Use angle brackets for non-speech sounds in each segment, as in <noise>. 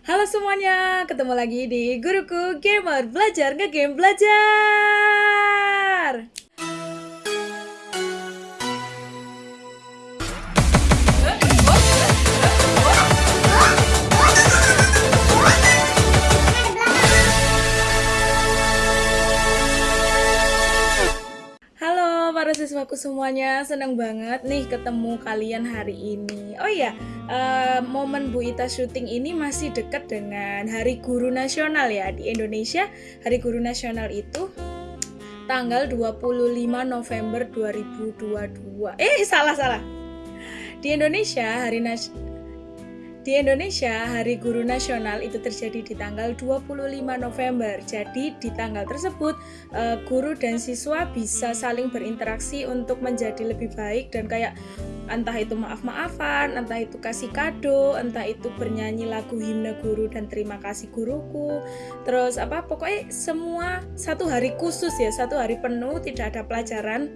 Halo semuanya, ketemu lagi di Guruku Gamer Belajar Ngegame Belajar Halo para siswaku semuanya, senang banget nih ketemu kalian hari ini. Oh iya, uh, momen Bu Ita syuting ini masih dekat dengan Hari Guru Nasional ya di Indonesia. Hari Guru Nasional itu tanggal 25 November 2022. Eh, salah salah. Di Indonesia Hari Nas di Indonesia, Hari Guru Nasional itu terjadi di tanggal 25 November. Jadi di tanggal tersebut, uh, guru dan siswa bisa saling berinteraksi untuk menjadi lebih baik dan kayak entah itu maaf-maafan, entah itu kasih kado, entah itu bernyanyi lagu himne guru dan terima kasih guruku. Terus apa? Pokoknya semua satu hari khusus ya, satu hari penuh tidak ada pelajaran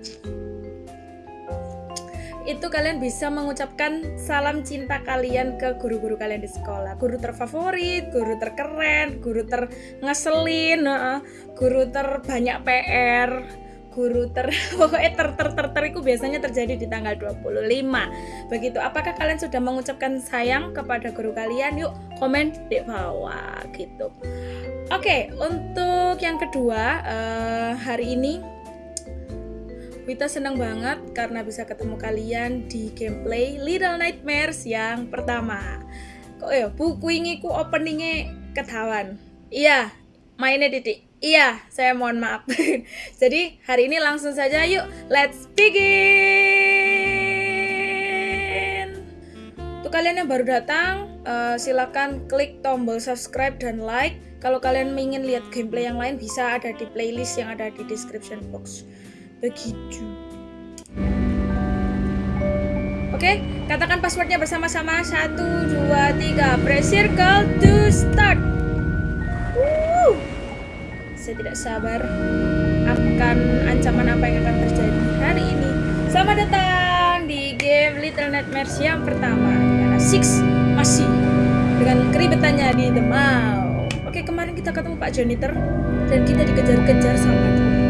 itu kalian bisa mengucapkan salam cinta kalian ke guru-guru kalian di sekolah. Guru terfavorit guru terkeren guru terngeselin guru terbanyak PR guru ter <laughs> pokoknya ter ter ter ter itu biasanya terjadi di tanggal 25 begitu. Apakah kalian sudah mengucapkan sayang kepada guru kalian? Yuk komen di bawah gitu. Oke untuk yang kedua uh, hari ini Wita senang banget karena bisa ketemu kalian di gameplay Little Nightmares yang pertama. Kok ya, buku ini ku openingnya ketahuan. Iya, mainnya titik. Iya, saya mohon maaf. <laughs> Jadi hari ini langsung saja yuk, let's begin. Untuk kalian yang baru datang, uh, silakan klik tombol subscribe dan like. Kalau kalian ingin lihat gameplay yang lain bisa ada di playlist yang ada di description box begitu. Oke, katakan passwordnya bersama-sama. Satu, dua, tiga. Press circle to start. Woo! Saya tidak sabar akan ancaman apa yang akan terjadi hari ini. Selamat datang di game Little Nightmares yang pertama. Karena Six masih dengan keribetannya di The Mall. Oke, kemarin kita ketemu Pak Janitor dan kita dikejar-kejar sama dia.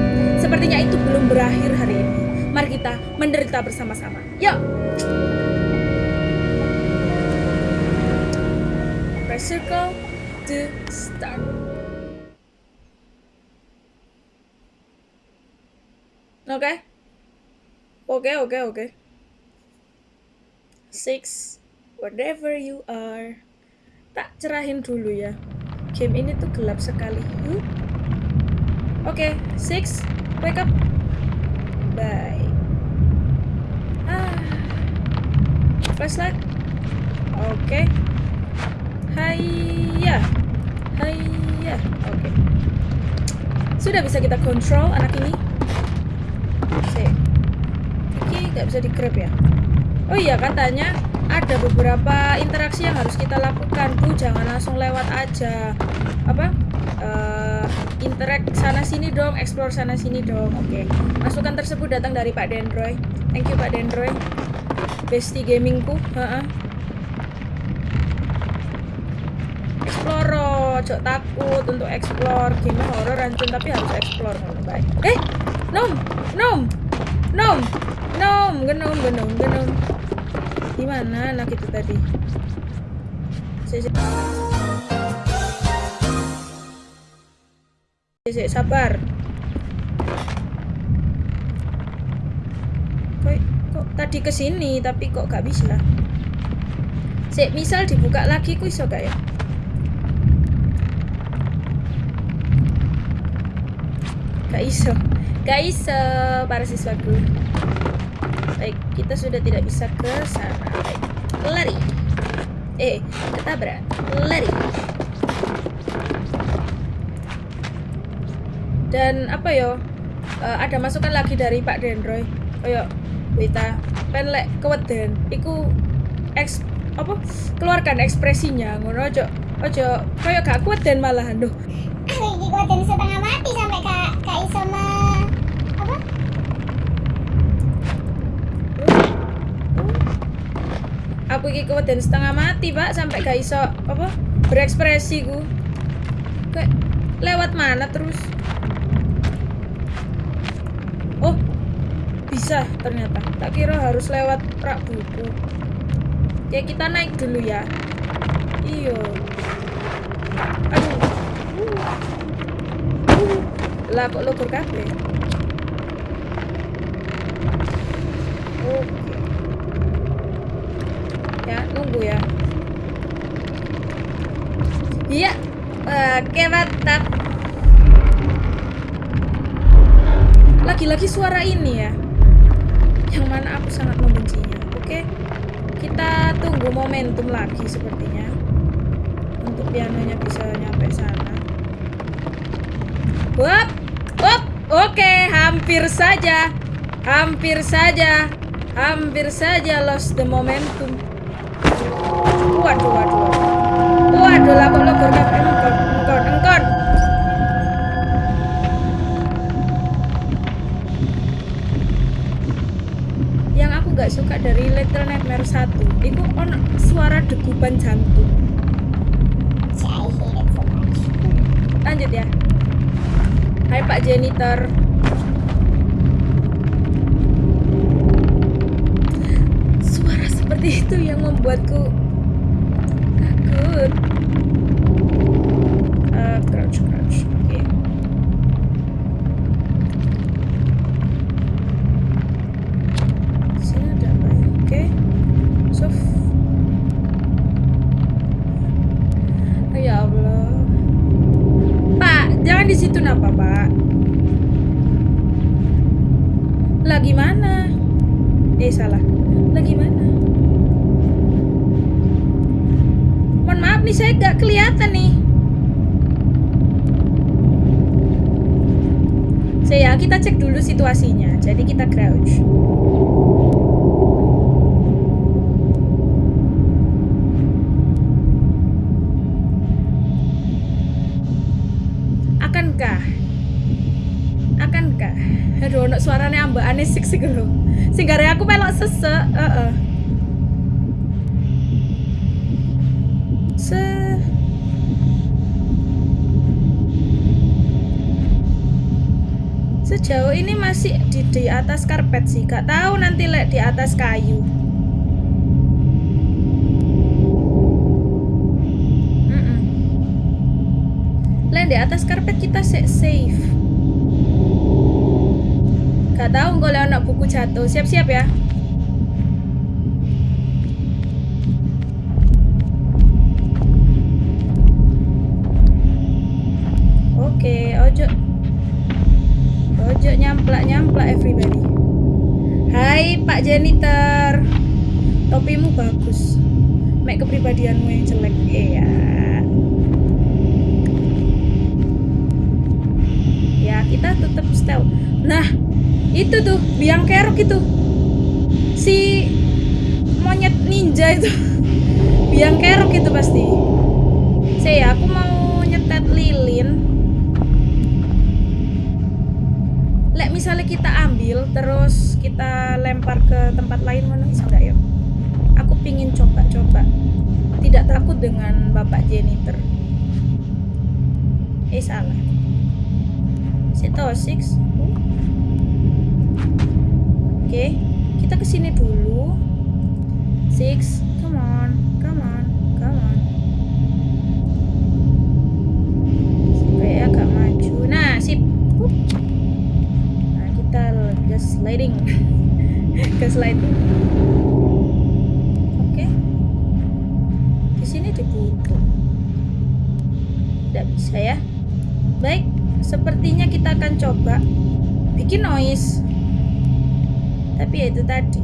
Sepertinya itu belum berakhir hari ini. Mari kita menderita bersama-sama. Yuk! Press circle to start. Oke. Okay. Oke, okay, oke, okay, oke. Okay. Six, whatever you are. Tak cerahin dulu ya. Game ini tuh gelap sekali. Oke, okay, six, Wake up. Bye. Ah. Flashlight. Oke. Okay. Hai ya. Oke. Sudah bisa kita kontrol anak ini. Oke. Ini nggak bisa di grab ya. Oh iya katanya ada beberapa interaksi yang harus kita lakukan bu jangan langsung lewat aja apa uh, interact sana sini dong explore sana sini dong. Oke. Okay. masukan tersebut datang dari Pak Dendroy. Thank you Pak Dendroy. Bestie gamingku. -uh. explore cok takut untuk explore. Game horror rancun tapi harus explore. Baik. Eh nom! Nom! Nom! Nom! Genom genom genom. Gimana anak itu tadi? Saya, sabar. Kok, kok tadi ke sini tapi kok gak bisa? Sik, misal dibuka lagi ku iso gak ya? Gak iso. Gak iso para siswaku. Baik, kita sudah tidak bisa ke sana. Baik, lari. Eh, ketabrak. Lari. Dan apa yo? Uh, ada masukan lagi dari Pak Dendroy. Kayak Wita, penlek keweden. Iku eks apa? Keluarkan ekspresinya ngono ojo ojo kayak gak kuat dan malahan doh. Iki kuat setengah mati sampai kak kak iso aku iki dan setengah mati pak sampai gak iso apa berekspresi ku kayak lewat mana terus oh bisa ternyata. Tak kira harus lewat rak buku. Oke kita naik dulu ya. Iyo aduh. Uh. lah kok kabeh? Oke. Ya nunggu ya. Iya. Oke mantap. Lagi-lagi suara ini ya mana aku sangat membencinya. Oke kita tunggu momentum lagi sepertinya. Untuk pianonya bisa nyampe sana. Wap, wap, oke, hampir saja, hampir saja, hampir saja lost the momentum. Waduh, waduh, waduh, waduh lah kok nggak suka dari Little Nightmare 1 itu ono suara degupan jantung. Lanjut ya. Hai Pak Janitor. Suara seperti itu yang membuatku takut. Aduh ono suarane ambekane sik sik lho. Sing gare aku melok sesek heeh. Se sejauh ini masih di, di atas karpet sih. Gak tahu nanti lek di atas kayu. Lek di atas karpet kita sa- safe Gak tahu kalau anak buku jatuh. Siap-siap ya. Oke, ojo. Ojo nyamplak-nyamplak everybody. Hai Pak Janitor. Topimu bagus. Mek kepribadianmu yang jelek. Iya. Ya, kita tetap stealth. Nah, itu tuh biang kerok itu. Si monyet ninja itu. <laughs> Biang kerok itu pasti. Saya aku mau nyetet lilin. Lek misalnya kita ambil terus kita lempar ke tempat lain mana bisa nggak ya? Aku pingin coba-coba. Tidak takut dengan bapak janitor eh salah. Sitosix Oke, kita ke sini dulu. Six, come on, come on, come on. Supaya agak maju. Nah, sip. Nah, kita gas sliding. <laughs> gas sliding. Oke. Di sini dibutuh. Tidak bisa ya. Baik, sepertinya kita akan coba bikin noise tapi ya itu tadi easy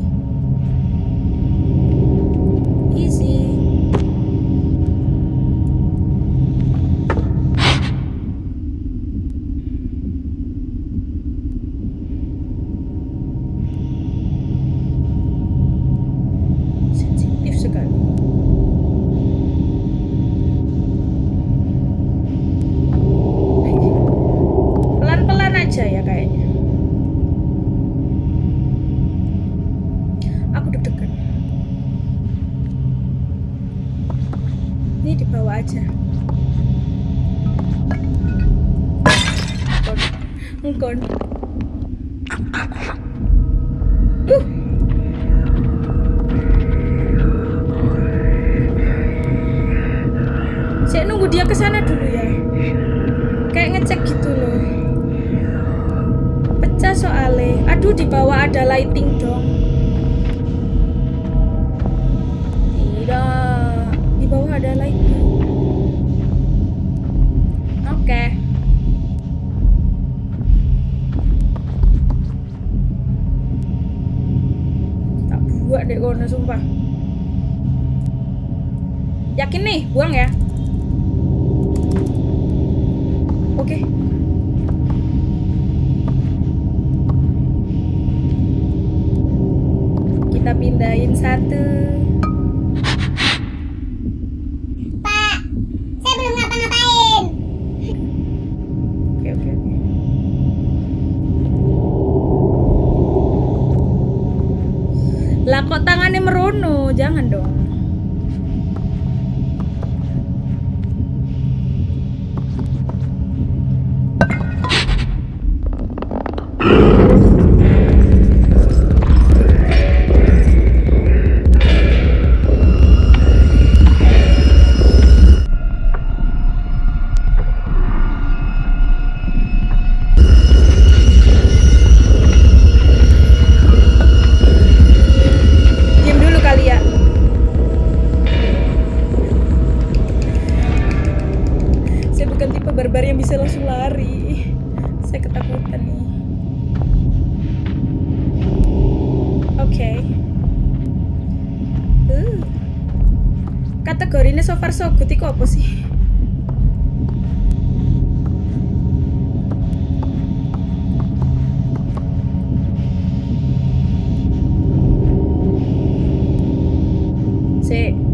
jangan dong. That's.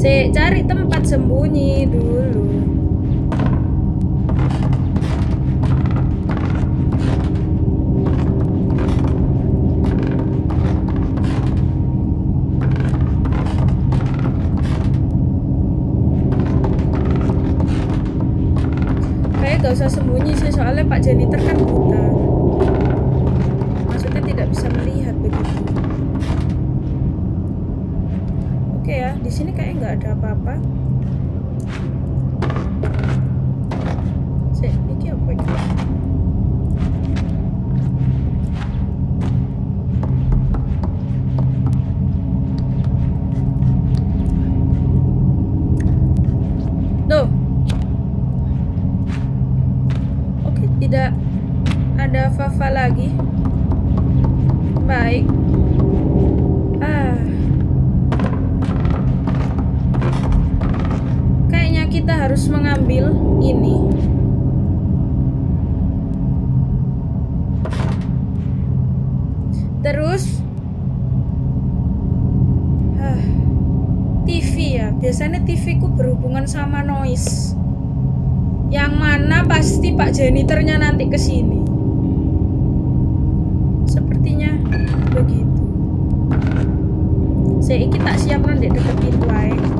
Si cari tempat sembunyi dulu. Kayak gak usah sembunyi sih soalnya Pak Janitor kan terus huh, TV ya. Biasanya TV ku berhubungan sama noise. Yang mana pasti Pak Jeniternya nanti ke sini sepertinya begitu. Saya ini tak siap nanti deket pintu aja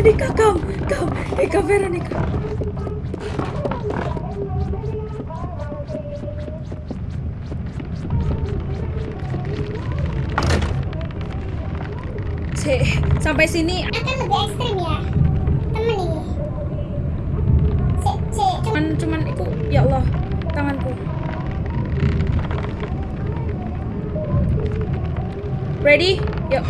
Veronica, kau, kau, Eka Veronica. Se, sampai sini. Akan lebih ekstrim ya, temen ini. Se, se, cuman, cuman aku ya Allah, tanganku. Ready? Yuk.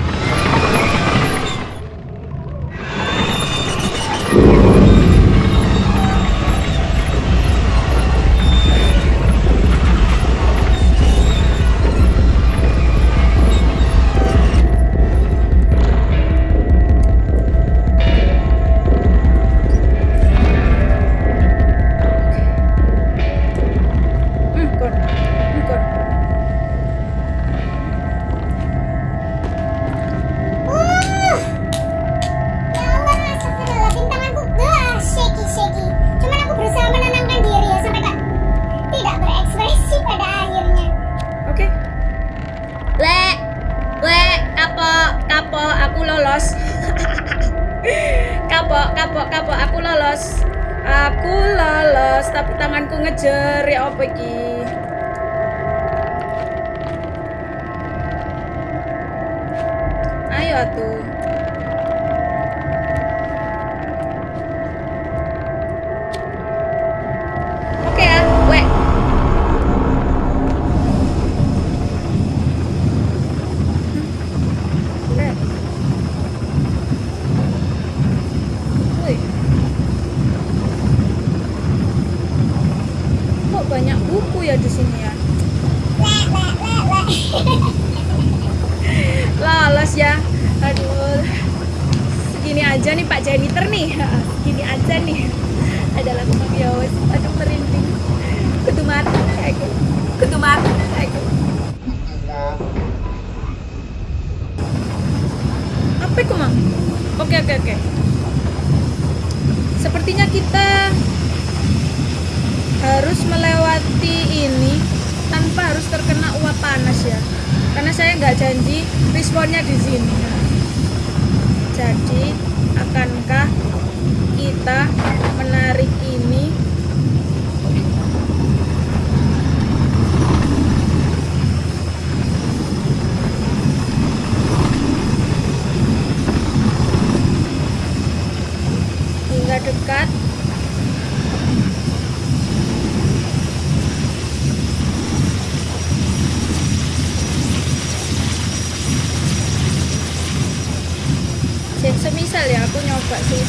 Nyoba sih.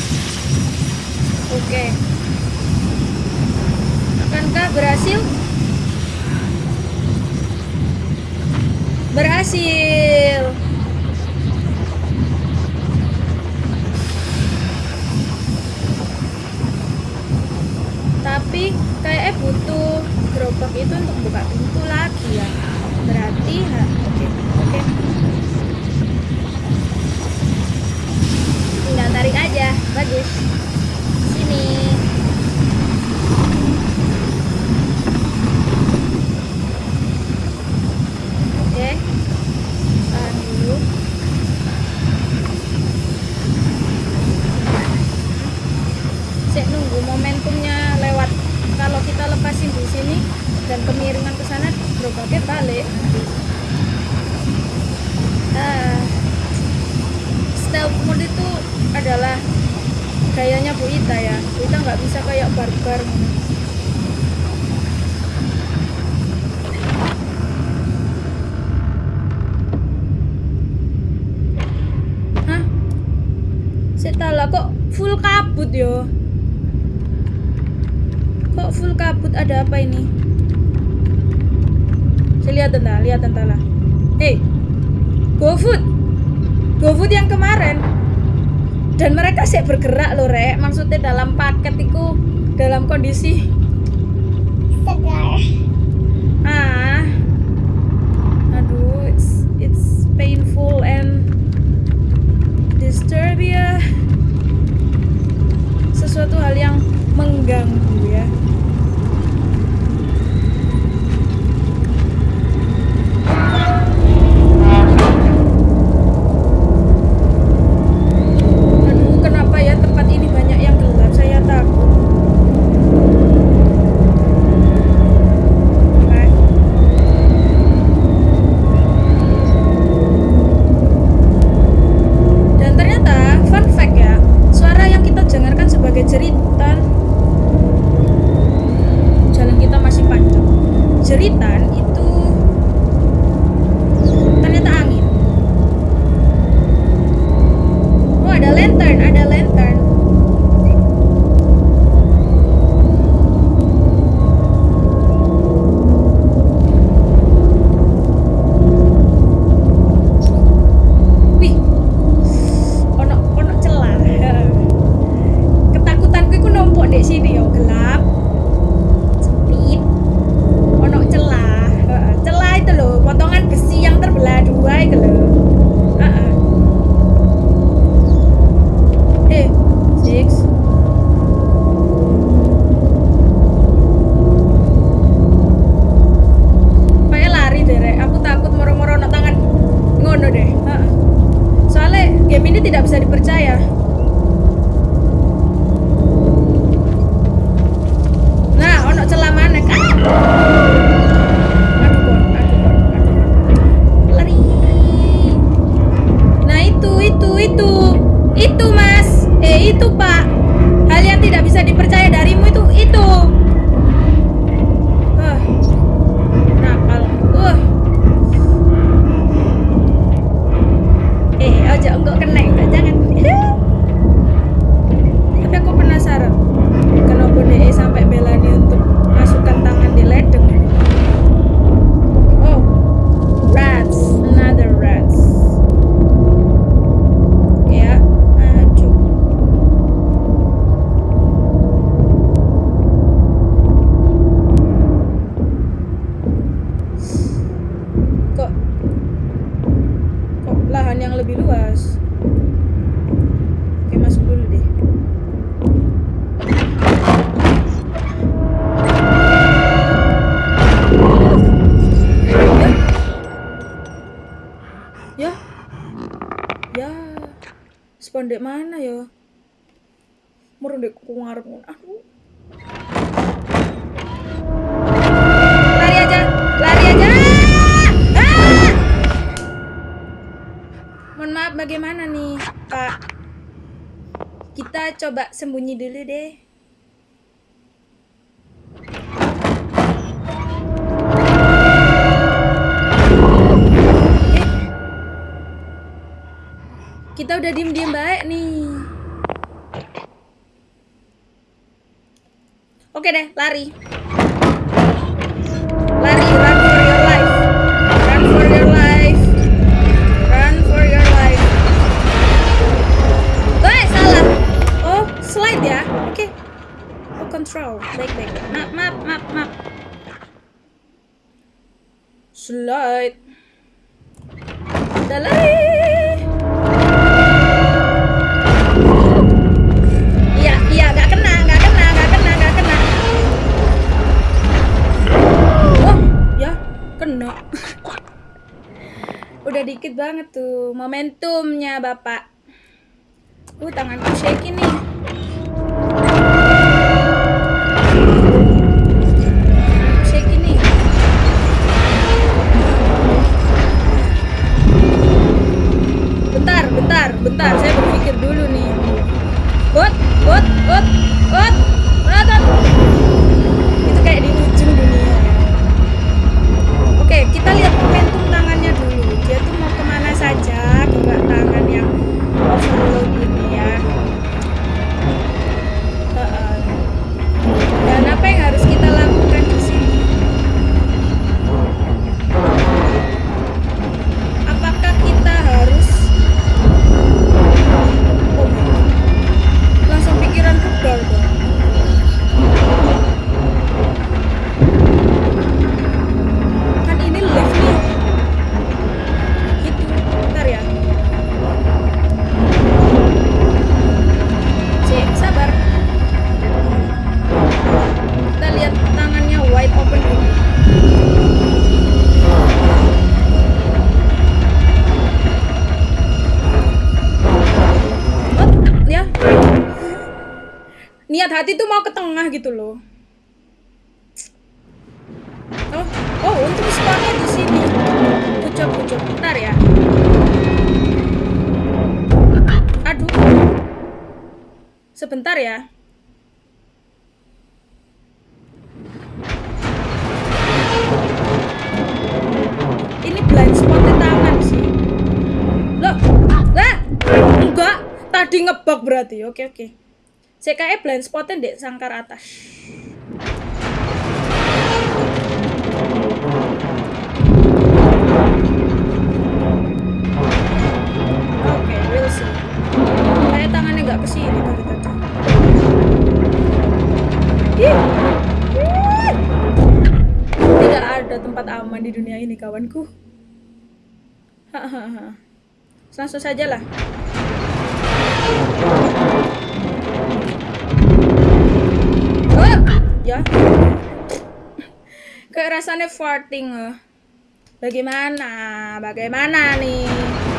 Oke. Akankah berhasil? Berhasil. Tapi kayaknya butuh gerobak itu untuk buka pintu lagi ya. Berarti, oke, oke. Tinggal tarik aja, bagus. Sini. Oke. Dulu. Saya nunggu momentumnya lewat. Kalau kita lepasin di sini dan kemiringan ke sana, gerobaknya balik. Ah, stealth mode itu adalah gayanya Bu Ita ya. Bu Ita nggak bisa kayak barbar. Hah? Setala kok full kabut yo? Kok full kabut ada apa ini? Saya lihat entah, lihat entah lah. Hey, GoFood, GoFood yang kemarin. Dan mereka sih bergerak loh, Rek. Maksudnya dalam paket itu dalam kondisi Segar. ah aduh it's it's painful and disturb ya sesuatu hal yang mengganggu ya Jeritan sembunyi dulu deh. Eh. Kita udah diem-diem baik nih. Oke deh, lari. Lari, Control. Baik, baik. Map, map, map, map. Slide. Udah lari. Iya, iya, gak kena, gak kena, gak kena, gak kena. Oh, ya, kena. <laughs> Udah dikit banget tuh momentumnya, Bapak. Uh, tanganku shaky nih. Bentar. Saya berpikir dulu nih. Bot, bot, bot, Sebentar ya. Ini blind spotnya tangan sih. Loh, lah, enggak. Tadi ngebug berarti. Oke oke. Kayak blind spotnya dek sangkar atas. Oke, we'll see. Kayak tangannya nggak ke sini tadi tadi. Tidak ada tempat aman di dunia ini, kawanku. Hahaha. Langsung saja lah. Ya. Kayak rasanya farting. eh. Bagaimana? Bagaimana nih?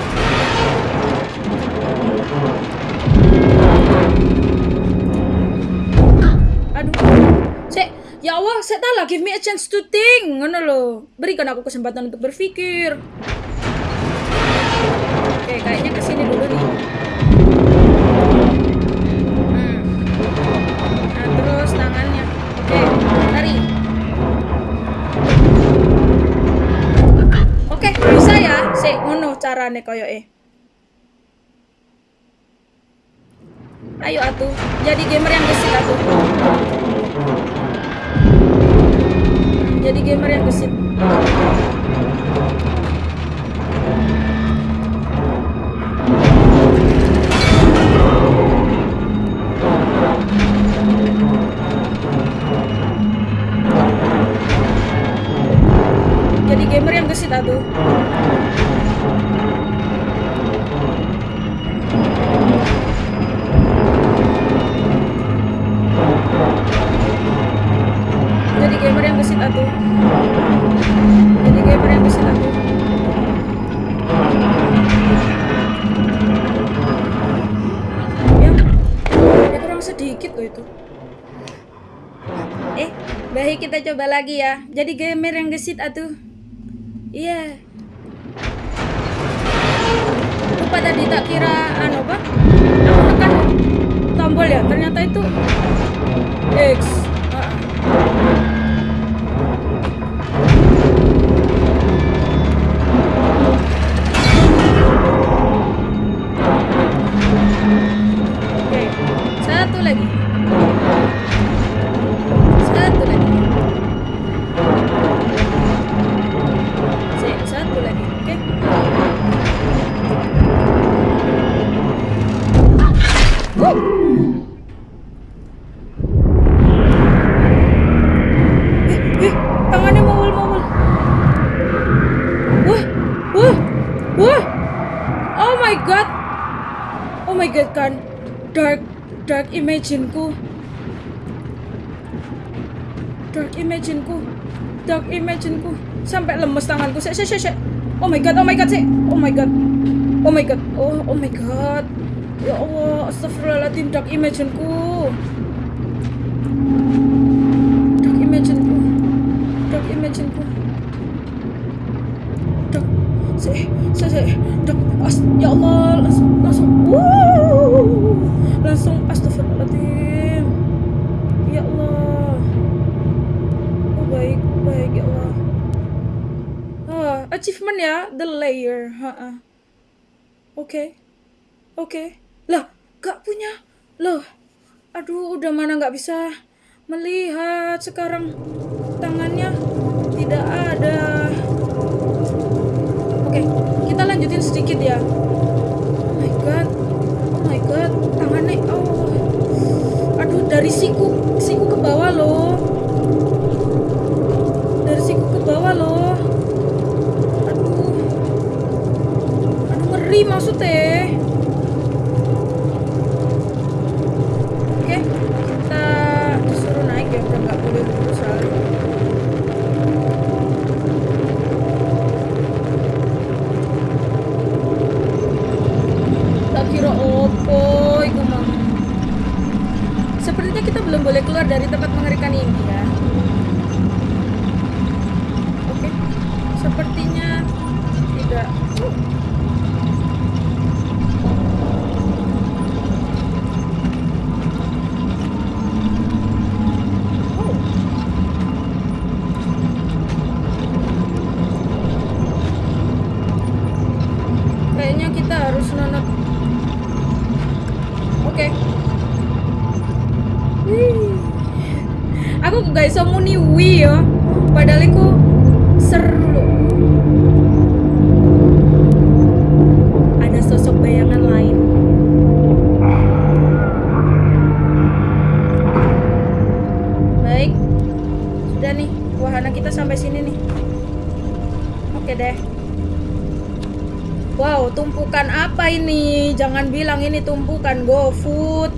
Ya Allah, saya lah, give me a chance to think. Ngono loh. Berikan aku kesempatan untuk berpikir. Oke, kayaknya ke sini dulu nih. Hmm. Nah, terus tangannya. Oke. Oke, bisa ya. Ayo atuh, jadi gamer yang gesit atuh. Jadi gamer yang gesit. jadi gamer yang gesit atuh. Iya. Yeah. lupa tadi tak kira anu apa? Tombol ya? Ternyata itu Dark imagineku. Sampai lemes tanganku. Sek, sek, sek. Oh my god, oh my god, sek. Oh my god. Oh my god. Oh, oh my god. Ya Allah, astagfirullahaladzim, dark imagineku. Dark imagineku. Dark imagineku. Dark. Se, se, se. Dark. Ya Allah, langsung, langsung. Wuh. Langsung astagfirullahaladzim. Ya Allah. Oh baik, baik ya Allah. Ah, achievement ya, the layer. Oke. Oke. Lah, gak punya. Loh. Aduh, udah mana nggak bisa melihat sekarang tangannya tidak ada. Oke, kita lanjutin sedikit ya. Oh my god. Oh my god, tangannya oh. Aduh, dari siku siku ke bawah loh. Bawah loh. Aduh. Aduh, ngeri maksudnya. Oke, kita disuruh naik ya, udah nggak boleh dulu soalnya. Tak kira opo, iku mang. Sepertinya kita belum boleh keluar dari tempat mengerikan ini ya. Jangan bilang ini tumpukan GoFood.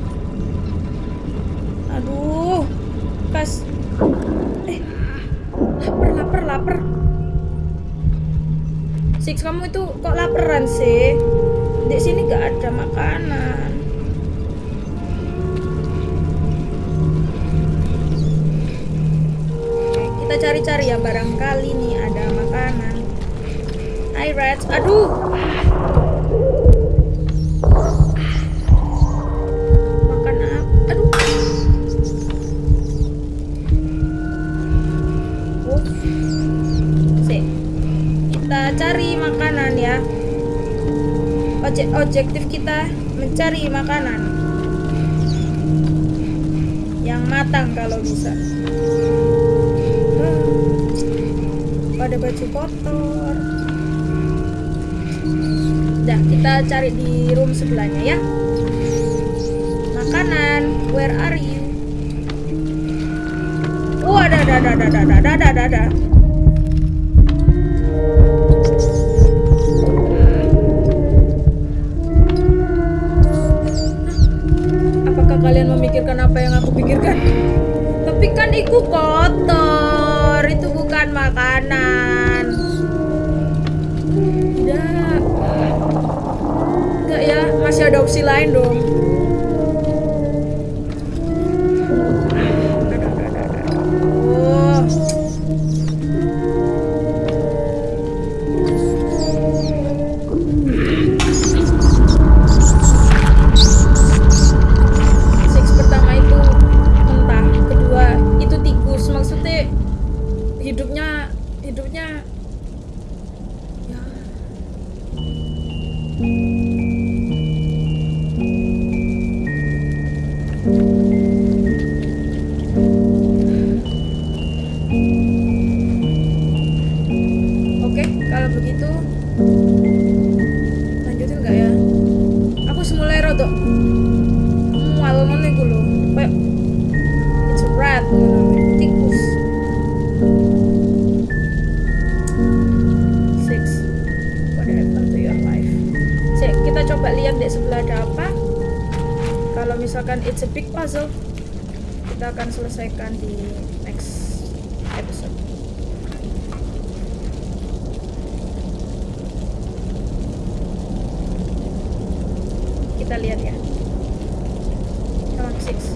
Aduh, kas. Eh, lapar, lapar, lapar. Six, kamu itu kok laparan sih? Di sini gak ada makanan. Kita cari-cari ya barangkali nih ada makanan. Hai Rats, aduh. Makanan ya. Objek objektif kita mencari makanan yang matang kalau bisa. Ah. Ada baju kotor. Dah, kita cari di room sebelahnya ya. Makanan, where are you? Oh, ada, ada, ada, ada, ada, ada, ada, kalian memikirkan apa yang aku pikirkan? Tapi kan itu kotor, itu bukan makanan. Tidak. Enggak ya, masih ada opsi lain dong. Kita akan selesaikan di next episode. Kita lihat ya. Come on, six.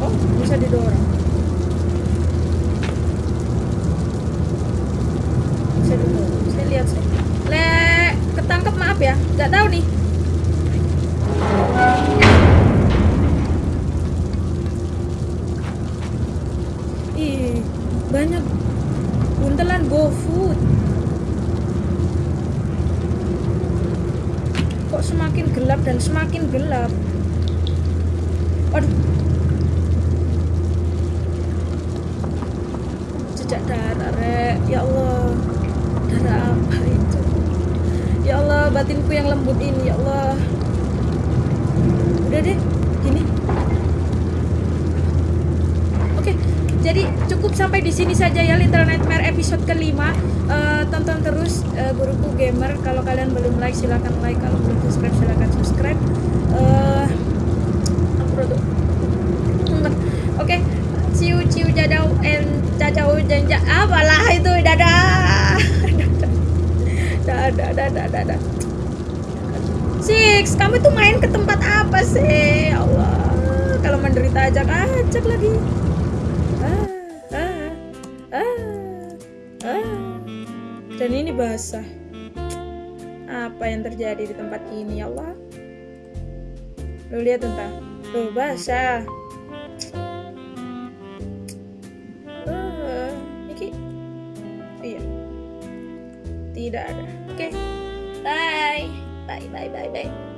Oh, bisa didorong. Bisa didorong. Saya lihat sih. Le, ketangkep maaf ya. Nggak tahu nih. Ih, banyak buntelan GoFood. Kok semakin gelap dan semakin gelap? Waduh, jejak darah rek ya Allah darah apa itu ya Allah batinku yang lembut ini ya Allah udah deh gini oke jadi cukup sampai di sini saja ya Little Nightmare episode kelima Eh, tonton terus eh, guruku gamer kalau kalian belum like silahkan like kalau belum subscribe silahkan subscribe Bentar. Oke, ciu ciu jadau and cacau dan apalah itu <laughs> dadah. dadah dadah dadah. Six, kamu tuh main ke tempat apa sih? Ya Allah, kalau menderita ajak-ajak lagi. Basah. Apa yang terjadi di tempat ini ya Allah? Lu lihat entah. Lu basah. Eh, iki iya tidak ada oke bye bye bye bye bye